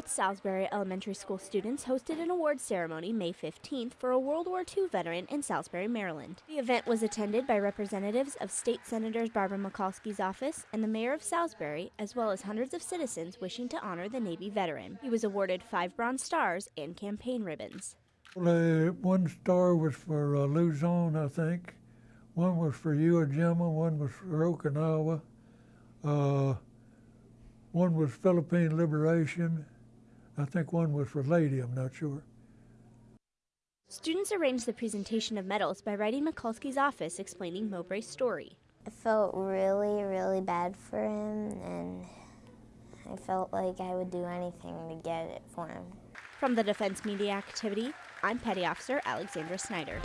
North Salisbury Elementary School students hosted an award ceremony May 15th for a World War II veteran in Salisbury, Maryland. The event was attended by representatives of State Senators Barbara Mikulski's office and the Mayor of Salisbury, as well as hundreds of citizens wishing to honor the Navy veteran. He was awarded five Bronze Stars and campaign ribbons. The one star was for uh, Luzon, I think. One was for Iwo Jima, one was for Okinawa. Uh, one was Philippine Liberation. I think one was for Leyte, I'm not sure. Students arranged the presentation of medals by writing Mikulski's office explaining Mowbray's story. I felt really, really bad for him, and I felt like I would do anything to get it for him. From the Defense Media Activity, I'm Petty Officer Alexandra Snyder.